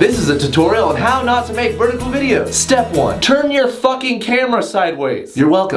This is a tutorial on how not to make vertical videos. Step 1. Turn your fucking camera sideways. You're welcome.